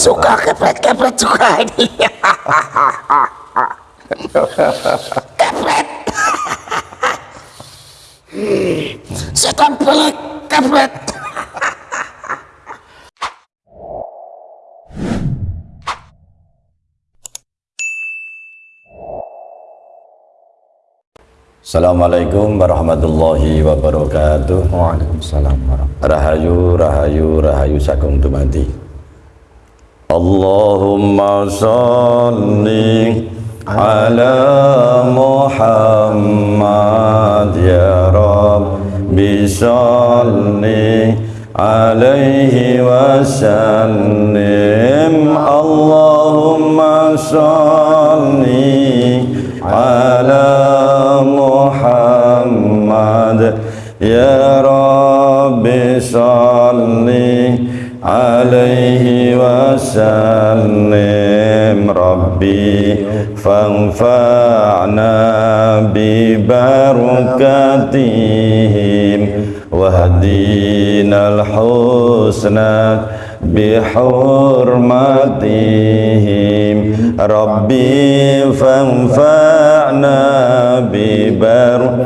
Suka kepret-kepret suka ini. kepret. Setan pelik kepret. Assalamualaikum warahmatullahi wabarakatuh. Waalaikumsalam warahmatullahi Rahayu, rahayu, rahayu dumadi. Allahumma salli ala Muhammad ya Rabbi salli alaihi wasallim Allahumma salli ala ربي فانفعنا ببركاتهم. واهدنا الحسنى بحرمتهم ربي فانفعنا ببركاتهم.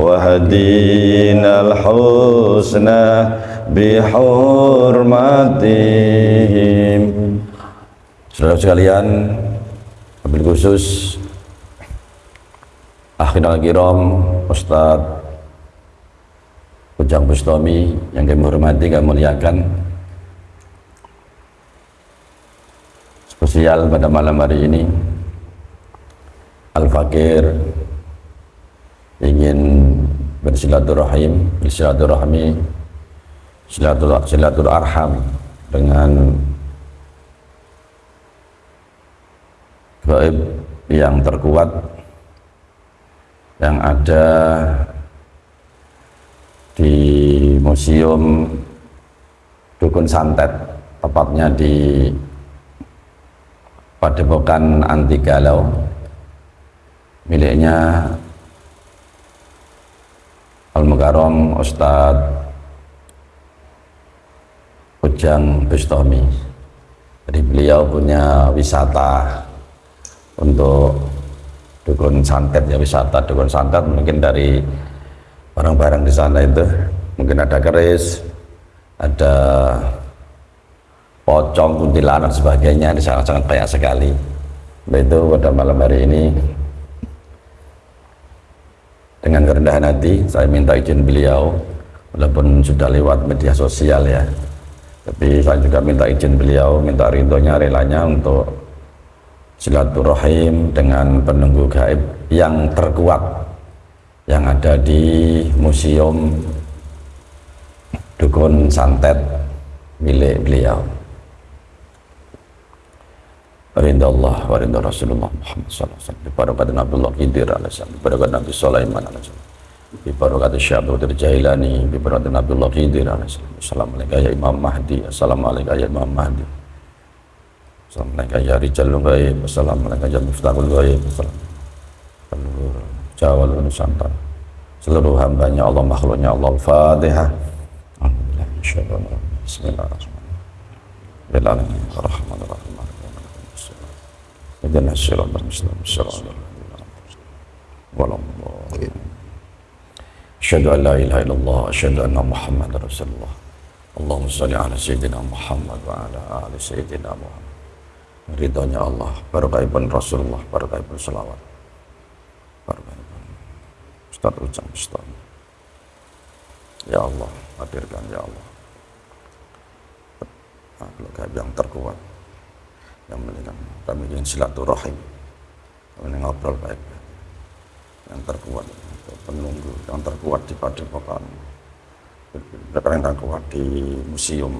وهدينا الحسنى بحرمتهم Saudara sekalian, wabil khusus Akhirul Kiram, Ustadz Ujang Bustami yang kami hormati, kami muliakan. Spesial pada malam hari ini Al-Fakir ingin bersilaturahim bersilaturahmi silatur silaturaham dengan gaib yang terkuat yang ada di Museum Dukun Santet tepatnya di Padepokan Anti Galau. Miliknya Al Mukarram Ustadz Ujang Bustami. Jadi beliau punya wisata untuk dukun santet ya wisata dukun santet mungkin dari barang-barang di sana itu. Mungkin ada keris ada pocong kuntilanak dan sebagainya. Ini sangat-sangat banyak sekali. Nah, itu pada malam hari ini. Dengan kerendahan hati saya minta izin beliau walaupun sudah lewat media sosial ya. Tapi saya juga minta izin beliau minta rindonya relanya untuk silaturahim dengan penunggu gaib yang terkuat yang ada di museum dukun santet milik beliau. Rinda Allah wa rinda Rasulullah Muhammad SAW Bibarakat Nabiullah Khidir alaihissalam Bibarakat Nabi Sulaiman alaihissalam Bibarakat Syekh Abdul Jailani Bibarakat Nabiullah Khidir alaihissalam Assalamualaikum ya Imam Mahdi Assalamualaikum ya Imam Mahdi Assalamualaikum ya Rijalul Ghaib Assalamualaikum ya Miftahul Ghaib Assalamualaikum Jawa Nusantara. Seluruh hambanya Allah makhluknya Allah Al-Fatihah. Bismillahirrahmanirrahim. Asyhadu an la ilaha illallah asyhadu anna Muhammadar Rasulullah. Allahumma shalli ala sayyidina Muhammad wa ala ali sayyidina Muhammad Ridhonya Allah. Barakahipun Rasulullah barakahipun salawat. Barakahipun Ustaz Ujang Ustaz Ya Allah hadirkan ya Allah. Makhluk yang terkuat yang memberikan kami ingin silaturahim. Kami ngobrol baik. Yang terkuat penunggu yang terkuat di padepokan. Yang terkuat di museum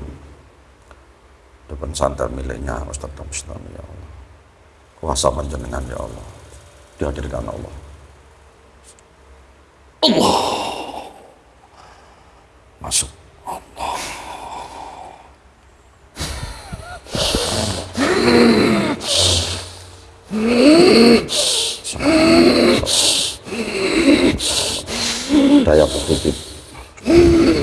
depan santai miliknya Ustaz Bustami ya Allah. Kuasa panjenengan ya Allah. Dihadirkan Allah. Allah. Masuk. Allah. Daya positif.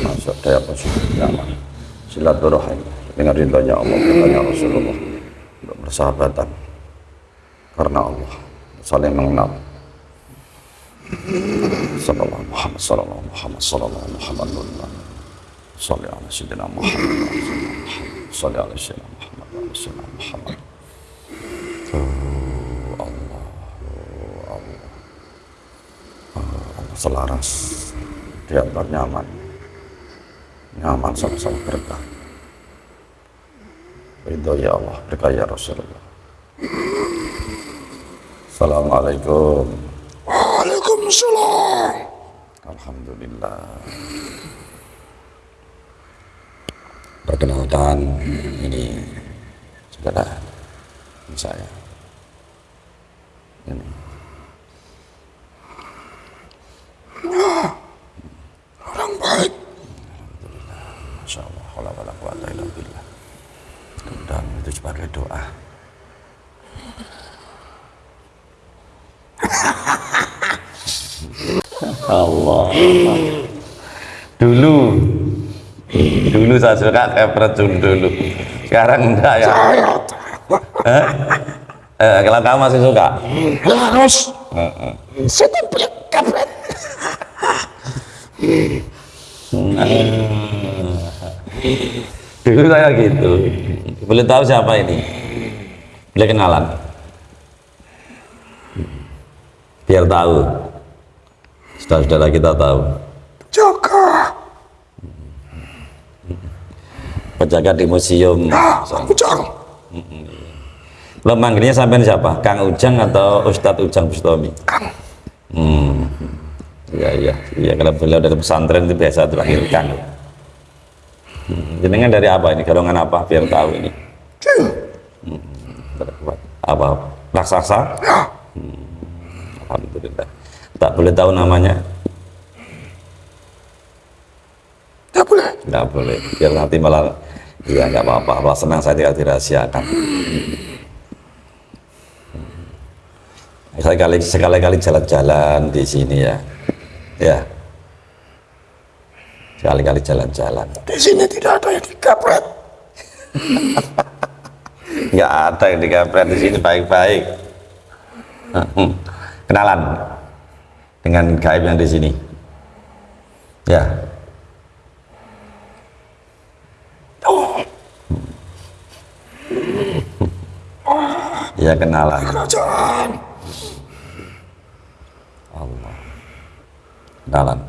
Masuk. Daya positif. Nyaman silaturahim dengan ridhonya Allah ridhonya Rasulullah. Untuk bersahabatan karena Allah. Saling mengenal. Sallallahu Muhammad sallallahu Muhammad sallallahu Muhammad. Salli ala sayyidina Muhammad. Salli ala Muhammad. Muhammad. Oh Oh Oh Allah. Selaras. Diantar nyaman. Nyaman sama-sama berkah Ridho ya Allah berkah ya Rasulullah. Assalamualaikum. Waalaikumsalam. Alhamdulillah. Perkenalkan ini saudara saya. Ini Orang baik. Masya Allah wala wala quwata illa billah dan itu sebagai doa. Allah. Dulu. Dulu saya suka kepret dulu. Sekarang enggak ya. Eh? Eh, kalau kamu masih suka? Harus. Saya template kepret. dulu saya gitu boleh tahu siapa ini? Boleh kenalan? Biar tahu. Saudara-saudara kita tahu. Jaga. penjaga di museum. Nah, Ujang. lo manggilnya sampean siapa? Kang Ujang atau Ustadz Ujang Bustomi? Kang. hmm. Iya iya. Iya kalau beliau dari pesantren itu biasa dipanggil Kang hmm. jenengan dari apa ini golongan apa biar tahu ini. Jin. apa raksasa. Ya. Alhamdulillah. Tak boleh tahu namanya. Tidak boleh. nggak boleh. Biar nanti malah ya nggak apa-apa. Allah senang saya tidak dirahasiakan sekali-kali sekali-kali jalan-jalan di sini ya. Ya sekali-kali jalan-jalan. Di sini tidak ada yang dikapret. nggak ada yang dikapret di sini baik-baik. Hmm. kenalan dengan gaib yang di sini. Ya. Oh, ya kenalan. Kerajaan. Allah. Kenalan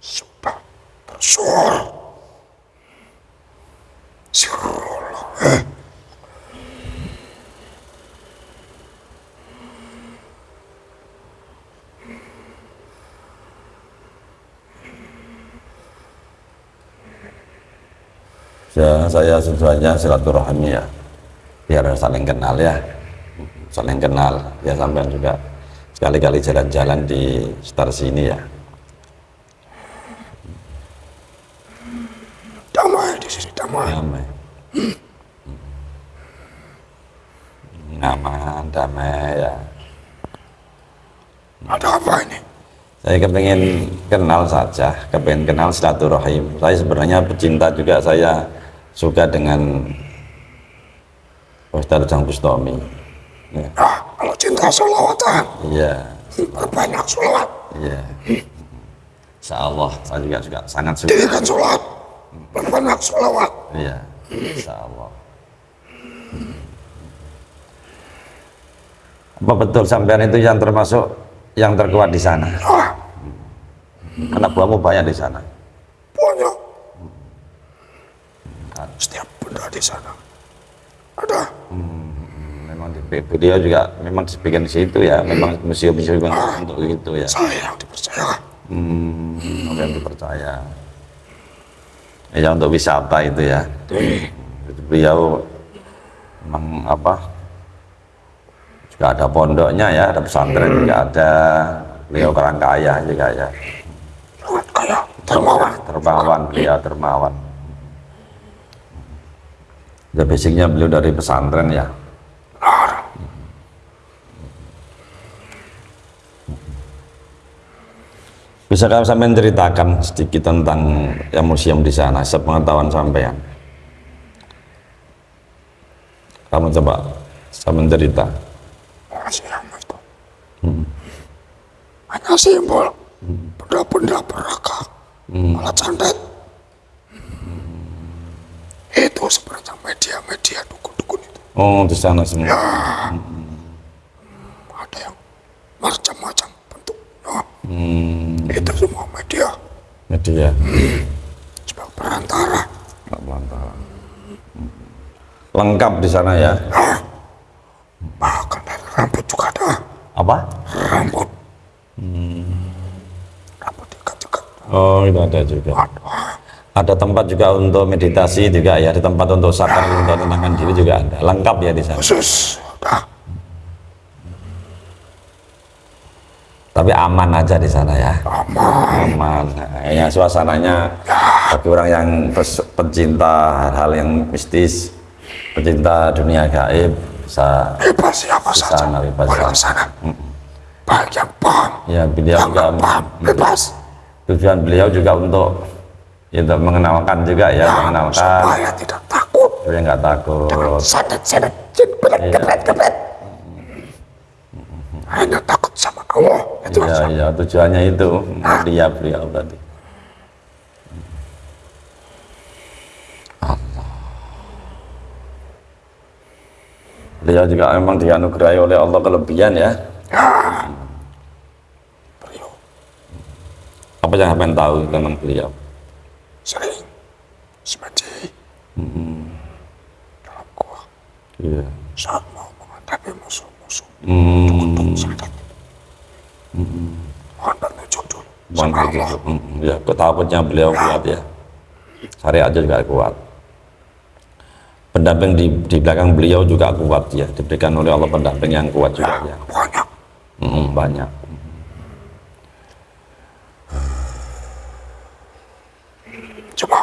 Sudah bersuara. Sirullah. Eh, Ya, saya tujuannya silaturahmi ya, biar saling kenal ya, saling kenal. Ya sampean juga sekali-kali jalan-jalan di sekitar sini ya. damai di sini damai. Damai. Aman, damai ya. Ada apa ini? Saya kepengen kenal saja, kepengen kenal silaturahim. Saya sebenarnya pecinta juga, saya suka dengan Ustadz Ujang Bustomi. Ya, Nah, kalau cinta solawatan, iya, berbanyak solawat. iya. Insya Allah, saya juga juga sangat suka. Dirikan sholat, berbanyak solawat. Iya, insya Allah. Apa betul sampean itu yang termasuk yang terkuat di sana? Ah, Anak buahmu banyak di sana. banyak. Setiap benda di sana ada. Memang di, beliau juga memang dibikin di situ ya, memang museum-museum untuk itu ya. Saya yang dipercaya. Hmm, yang dipercaya. Ya untuk wisata itu ya. Beliau memang apa? Juga ada pondoknya ya, ada pesantren juga ada. Beliau orang kaya juga ya. Dermawan. Dermawan, beliau dermawan. Ya basicnya beliau dari pesantren ya. Bisa kamu sampai ceritakan sedikit tentang ya, museum di sana, sepengetahuan sampean. Kamu coba sampai cerita. Itu hanya simbol benda-benda beragam alat santet itu sebenarnya media-media dukun-dukun itu Oh, di sana semua. ada yang macam-macam bentuknya Hmm, itu semua media media. sebagai perantara Nggak pelantara. Lengkap di sana ya. bahkan dari rambut juga ada Apa? rambut rambut ikat-ikat Oh, itu ada juga. ada Ada tempat juga untuk meditasi juga ya, ada tempat untuk sakar untuk tenangkan diri juga ada. Lengkap ya di sana. khusus ada Tapi aman aja di sana ya. aman Aman. Nah, ya suasananya bagi orang yang pecinta hal-hal yang mistis, pecinta dunia gaib bisa bebas siapa Di saja sana, bebas boleh sana. baik yang paham ya beliau yang juga paham bebas tujuan beliau juga untuk ya, untuk mengenalkan juga ya, mengenalkan supaya tidak takut supaya nggak takut. santet-santet jin berat Iya. gebret gebret hanya takut sama Allah itu aja iya, tujuannya itu dia beliau tadi. Beliau juga memang dianugerahi oleh Allah kelebihan ya. beliau Apa yang kalian tahu tentang beliau? Sering semedi Hmm. dalam gua Iya. saat mau menghadapi musuh-musuh Hmm. santet mohon bertujuh dulu Bukan sama. Allah Hmm, Ya, ketakutnya beliau kuat ya. Syariat juga kuat. Pendamping di, di belakang beliau juga kuat ya. Diberikan oleh Allah pendamping yang kuat juga ya. banyak Hmm, banyak.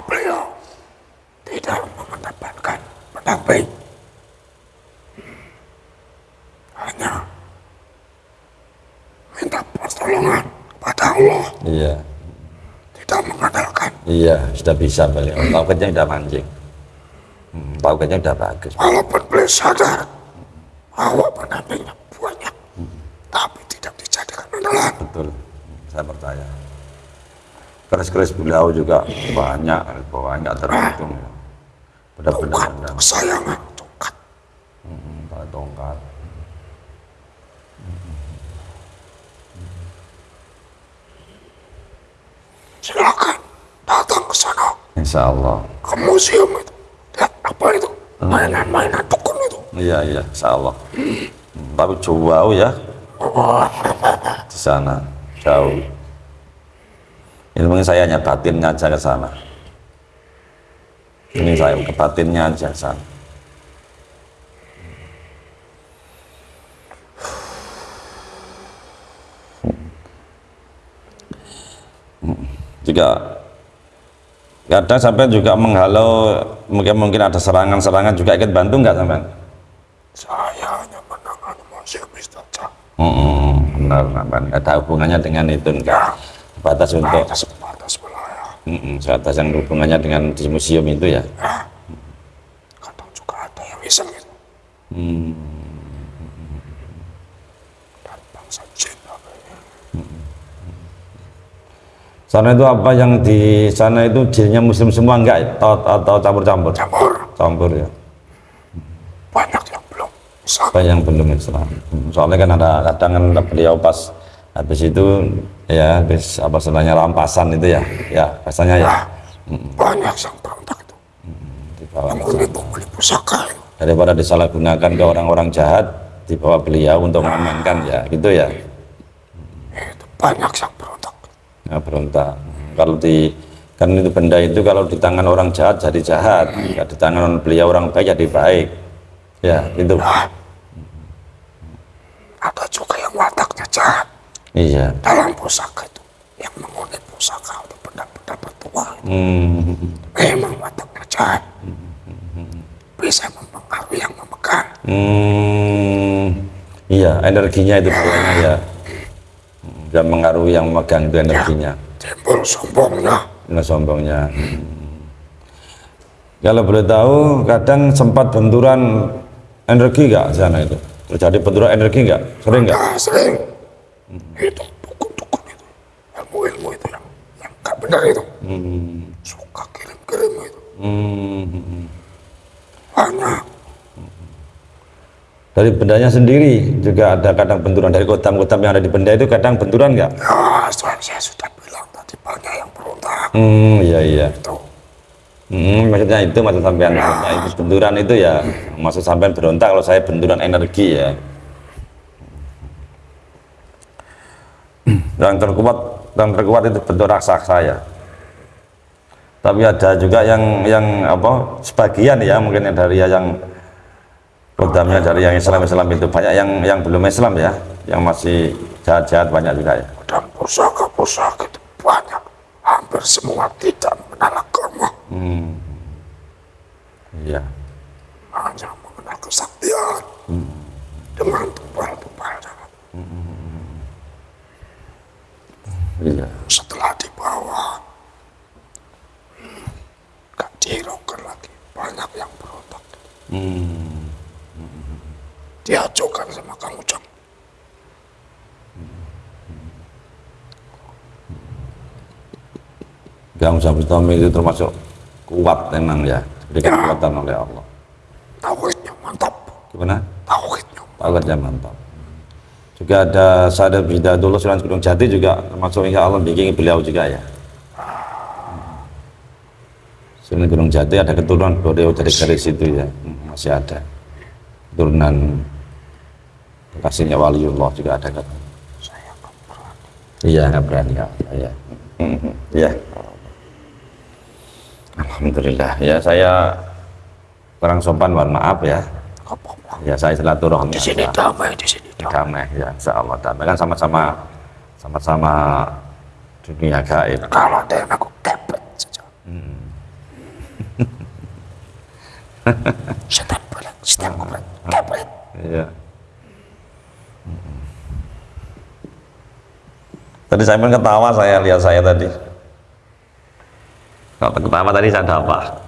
Beliau tidak mengedepankan pendamping hanya minta pertolongan kepada Allah Iya. tidak mengandalkan Iya, sudah bisa beliau. Tauhidnya sudah mancing. Hmm, tauhidnya sudah bagus. walaupun beliau sadar bahwa pendampingnya banyak tapi tidak dijadikan andalan Betul. Saya percaya. Keris-keris beliau juga banyak, banyak terhitung. ya. Benar-benar tongkat benar. kesayangan tongkat Hmm, tongkat. silakan datang ke sana Insya Allah. ke museum itu lihat apa itu mainan-mainan dukun itu Iya, iya, insya Allah. Hmm, tapi jauh ya. Di sana, jauh. Ini mungkin saya hanya batinnya aja ke sana. Ini saya ke batinnya aja ke sana. Juga kadang sampai juga menghalau mungkin mungkin ada serangan-serangan juga ikut bantu nggak sampai? saya hanya menangani museum itu saja Hmm, benar, benar. Ada hubungannya dengan itu enggak. Batas untuk hanya sebatas wilayah mm, yang hubungannya dengan di museum itu ya. kadang juga ada yang iseng itu Hmm, dan bangsa jin apa ini. sana itu apa yang di sana itu jinnya muslim semua enggak atau, atau campur-campur? campur Campur ya. banyak yang belum Islam yang belum Islam? Hmm, Soalnya kan ada kadang kan beliau pas habis itu ya habis apa sebenarnya rampasan itu ya, ya biasanya ya. Banyak yang berontak itu. Dibawa menipu pusaka daripada disalahgunakan ke orang-orang jahat dibawa beliau untuk mengamankan ya gitu ya. itu banyak yang berontak. Ya berontak. Kalau di kan itu benda itu kalau di tangan orang jahat jadi jahat. Ya di tangan beliau orang baik jadi baik. Ya itu ada juga yang wataknya jahat iya. Dalam pusaka itu yang mengunit pusaka atau benda-benda bertua itu. Hmm, memang wataknya jahat bisa mempengaruhi yang memegang. Hmm, iya energinya itu kayaknya ya. Hmm, sudah mengaruhi yang memegang itu energinya. Timbul sombongnya. Nggak sombongnya. Hmm. kalau boleh tahu kadang sempat benturan energi nggak sana itu? Terjadi benturan energi nggak? Sering nggak? Nah sering itu dukun-dukun itu. Ilmu-ilmu itu yang yang gak benar itu. Hmm. suka kirim-kirim itu. Hmm. banyak dari bendanya sendiri juga ada kadang benturan dari kotam-kotam yang ada di benda itu kadang benturan nggak? Ya saya, saya sudah bilang tadi banyak yang berontak. Hmm iya iya. Itu. Hmm, maksudnya itu maksud sampean. Maksudnya itu benturan itu ya maksud sampean berontak kalau saya benturan energi ya yang terkuat yang terkuat itu bentuk raksasa ya. Tapi ada juga yang yang apa sebagian ya mungkin yang dari yang kodamnya dari yang Islam Islam itu. Banyak yang yang belum Islam ya yang masih jahat-jahat banyak juga ya. Dan pusaka-pusaka itu banyak. Hampir semua tidak mengenal agama. Hmm. iya. Hanya mengenal kesaktian. Dengan tumpal-tumpal jalan iya. Setelah dibawa gak dihiraukan lagi. Banyak yang berontak hmm. diajukan sama Kang Ujang. Gang Bustami itu termasuk kuat memang ya. Diberikan kekuatan oleh Allah. Tauhidnya mantap. Gimana? tauhidnya Tauhidnya mantap juga ada Sadar Bidadullah Sunan Gunung Jati juga termasuk insya Allah bikin beliau juga ya. Sunan Gunung Jati ada keturunan beliau dari garis itu ya. Hmm, masih ada. Keturunan kasihnya waliullah juga ada. Kan saya iya nggak berani ya. Iya. Mhm. iya Alhamdulillah. Ya saya kurang sopan mohon maaf ya. Ya saya silaturahmi di sini damai di sini damai ya insya Allah damai. Kan sama-sama sama-sama dunia gaib. Kalau ada yang aku kepet saja. Setan bilang setan bilang kepet iya. Tadi saya pun ketawa saya lihat saya tadi. Kalau ketawa tadi saya apa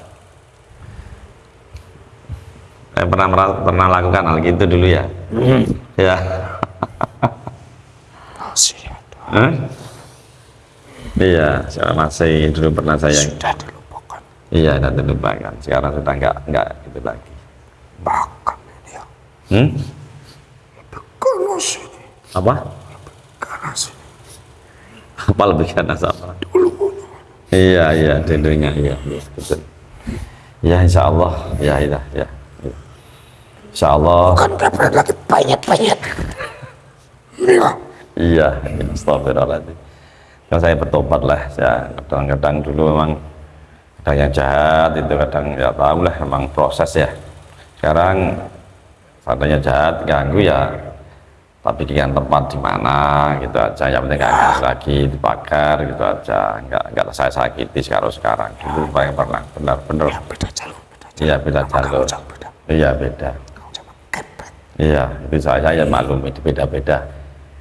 saya pernah pernah lakukan hal gitu dulu ya. Ya. Masih iya saya masih dulu pernah saya sudah dilupakan. Iya nanti lupakan sekarang sudah enggak enggak gitu lagi. Bahkan ini ya. Hmm? karena sini. Apa? Karena sini. Apa lebih ganas apa dulu iya iya dulunya. Iya iya, betul. Ya insya Allah. Ya iya ya ya. Insya Allah kan kepet lagi banyak-banyak iya astagfirullahaladzim kan saya bertobat lah saya kadang-kadang dulu memang kadang yang jahat itu kadang ya tahu lah memang proses ya. Sekarang seandainya jahat ganggu ya tapi dengan tempat di mana gitu aja. Yang penting nggak nggak lagi dibakar gitu aja. Nggak nggak saya sakiti sekarang sekarang. Dulu yang pernah benar-benar. Ya beda jalur beda jalur. Iya beda jalur. iya beda Iya, itu saya, saya maklum itu beda-beda.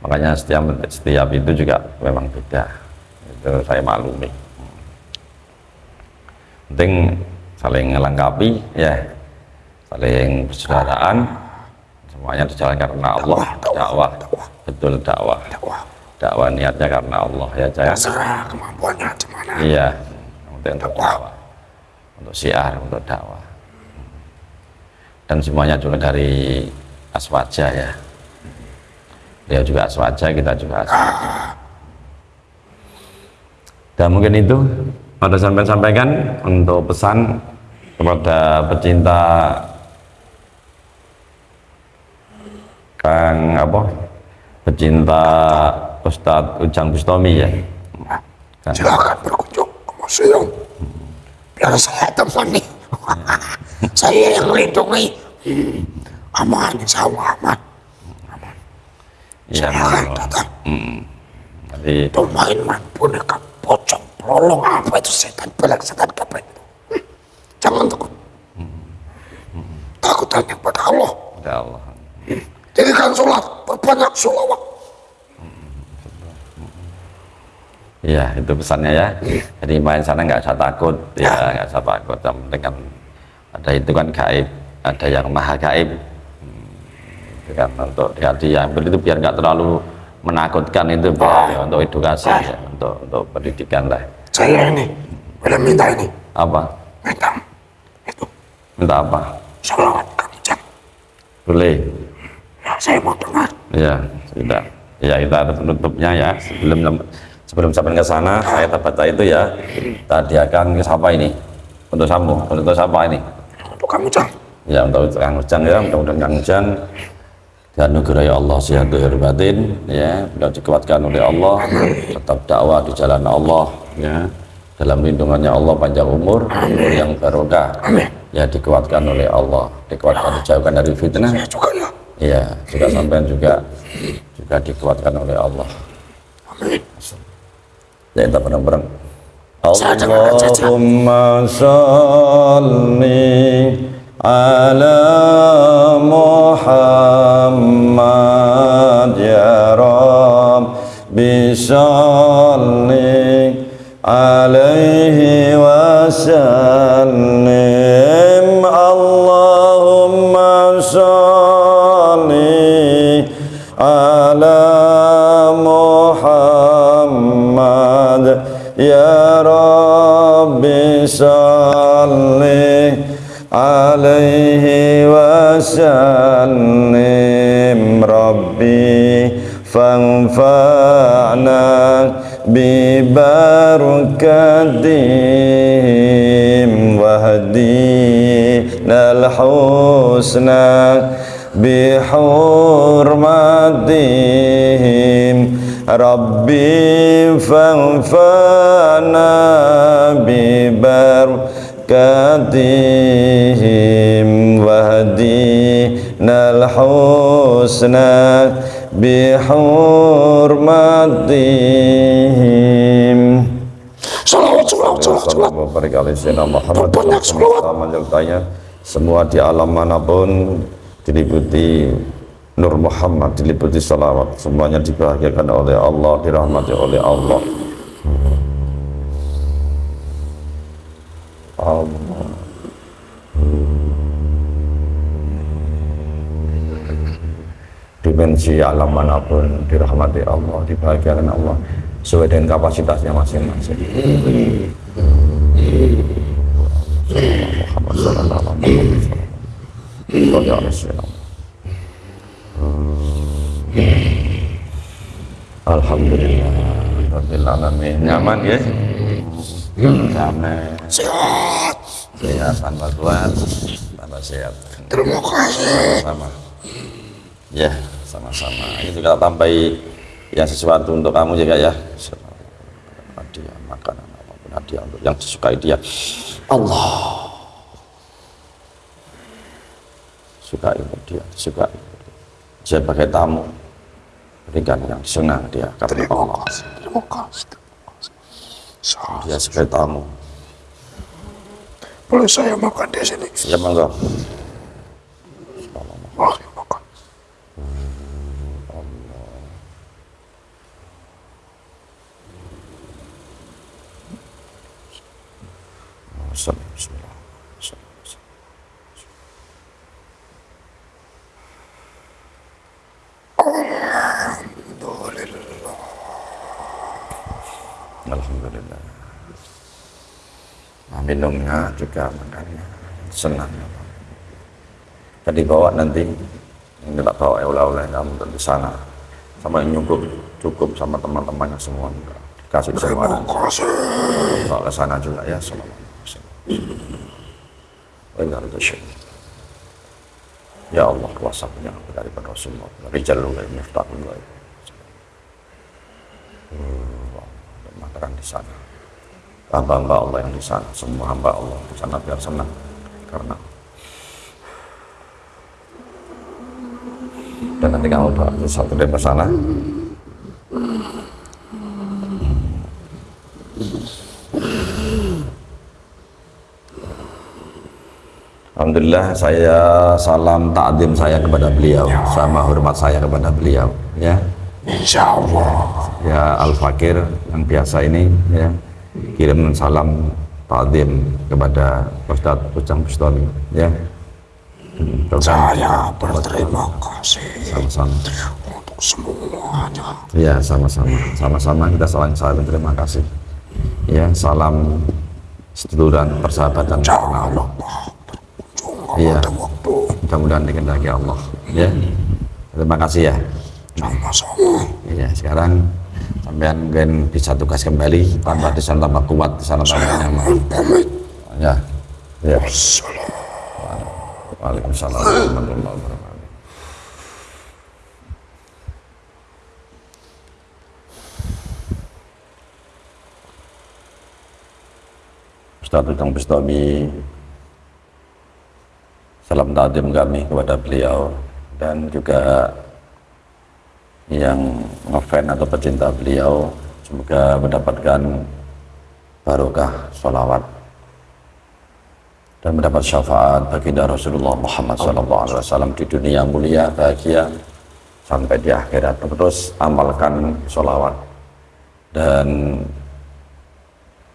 Makanya setiap setiap itu juga memang beda. Itu saya maklumi. Penting saling melengkapi, ya, saling persaudaraan. Semuanya dijalankan karena Allah. Dakwah, betul dakwah. dakwah niatnya karena Allah ya, jangan. terserah kemampuannya di mana Iya, untuk untuk dakwah, untuk siar, untuk dakwah. Dan semuanya juga dari aswaja ya. Dia juga aswaja, kita juga aswaja. Dan mungkin itu pada sampai sampaikan untuk pesan kepada pecinta Kang apa? Pecinta Ustadz Ujang Bustami ya. Kang. silakan berkunjung ke museum biar saya temani saya yang melindungi Hmm, aman insya Allah aman Iya, silakan monggo. datang. Nanti tuh main-main boneka pocong pelolong apa itu setan belak setan kepet itu. Hmm, jangan takut. Takut hanya pada Allah. Ya Allah. jadikan sholat perbanyak sholawat. Iya, itu pesannya ya. Jadi main sana nggak usah takut, ya. nggak usah takut. Yang penting kan ada itu kan gaib, ada yang maha gaib. Kan untuk di hati yang itu biar nggak terlalu menakutkan itu biar ya, untuk edukasi ya, untuk untuk pendidikan lah. Saya ini boleh minta ini, Apa? minta itu Minta apa? salawat Ujang. Boleh. Ya, saya mau dengar. Ya, sudah. Ya, kita tutupnya ya. Sebelum sebelum sampai ke sana, saya baca itu ya. Tadi akan siapa ini? Untuk samu, untuk siapa ini? Untuk Kang Ujang. Ya, untuk Kang Ujang ya, mudah-mudahan Kang Ujang dianugerahi Allah sehat lahir batin ya, beliau dikuatkan oleh Allah, tetap dakwah di jalan Allah ya. Dalam lindungannya Allah panjang umur, umur yang barokah. Ya dikuatkan oleh Allah, dikuatkan dijauhkan dari fitnah. Saya juga ya. Iya, juga sampean juga juga dikuatkan oleh Allah. Amin. Ya kita bareng-bareng. Allahumma salli ala Muhammad ya Rabbi salli alaihi wa sallim Allahumma salli ala Muhammad ya Rabbi salli عليه وسلم. ربي فانفعنا ببركتهم واهدينا الحسنى بحرمتهم. ربي فانفعنا ببركتهم bibarakatihim wahdina al-husna bihurmatihim Salawat, salawat, Banyak semua di alam mana pun diliputi Nur Muhammad diliputi salawat. Semuanya dibahagiakan oleh Allah dirahmati oleh Allah Allah. Dimensi alam mana pun dirahmati Allah dibahagiakan Allah. Sesuai dengan kapasitasnya masing-masing. Alaihi wasallam. Alhamdulillah alamin. Nyaman ya nyaman Sehat. sehat tambah kuat tambah sehat Terima kasih. sama ya sama-sama ini juga tambahi yang sesuatu untuk kamu juga ya hadiah makanan apa pun hadiah untuk yang disukai dia Allah sukai untuk dia sukai sebagai tamu berikan yang senang dia Terima Allah kasih. Terima kasih. Terima kasih. Dia sebagai tamu Boleh saya makan di sini? ya monggo makan. Bismillah. Alhamdulillah. Nah, minumnya juga makannya. Senang. Tadi bawa nanti ini tak bawa oleh-oleh kamu di sana. Sama yang cukup cukup sama teman-temannya semua. Kasih semua bawa ke sana juga ya selama. Ya Allah kuasa punya daripada Rasulullah Rijalul miftahul ghaib. Dan makanan di sana hamba-hamba Allah yang di sana. Semua hamba Allah di sana biar senang. Karena dan nanti kamu doa satu dari sana. Alhamdulillah saya salam takdim saya kepada beliau. Sama hormat saya kepada beliau ya. Insya Allah. ya Al Fakir yang biasa ini ya kirim salam takdim kepada Ustadz Ujang Bustami ya. Hmm, Saya berterima kasih sama-sama. untuk semuanya. ya sama-sama. Sama-sama kita saling saling terima kasih. Ya salam seduluran persahabatan. Jangan lupa berkunjung Iya. waktu mudah-mudahan dikehendaki Allah. Ya. Terima kasih ya. Sama-sama. ya sekarang sampean mungkin bisa tugas kembali tambah di sana tambah kuat di sana tambah nyaman Pamit. ya ya. Waalaikumsalam warahmatullahi wabarakatuh. Ustaz Ujang Bustami Salam takdim kami kepada beliau dan juga yang ngefan atau pecinta beliau semoga mendapatkan barokah sholawat dan mendapat syafaat baginda Rasulullah Muhammad SAW di dunia mulia bahagia sampai di akhirat. Terus amalkan sholawat dan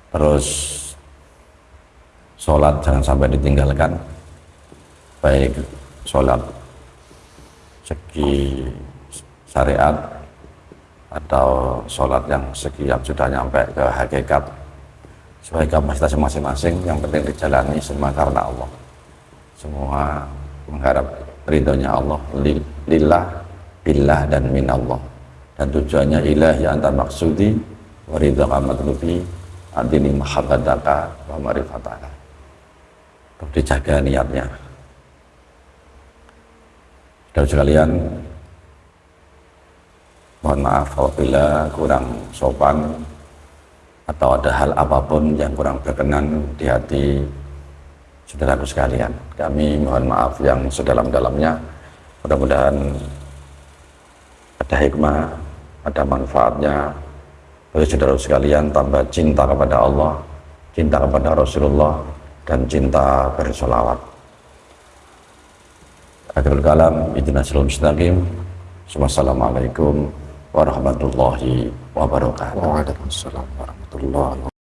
terus sholat jangan sampai ditinggalkan. Baik sholat segi syariat atau sholat yang segi yang sudah nyampe ke hakikat. Sesuai kapasitas masing-masing yang penting dijalani semua karena Allah. Semua mengharap ridhonya Allah. Li- lillah billah dan minallah. Dan tujuannya ilahi anta maksudi wa ridhaka matlubi adini mahabbataka wa marifataka untuk dijaga niatnya. Dan sekalian mohon maaf apabila kurang sopan atau ada hal apa pun yang kurang berkenan di hati saudaraku sekalian. Kami mohon maaf yang sedalam-dalamnya. Mudah-mudahan ada hikmah, ada manfaatnya bagi saudara sekalian tambah cinta kepada Allah, cinta kepada Rasulullah, dan cinta bersolawat. Akhirul kalam, idina salam mustaqim. Wassalamualaikum warahmatullahi wabarakatuh. Waalaikumsalam warahmatullahi wabarakatuh.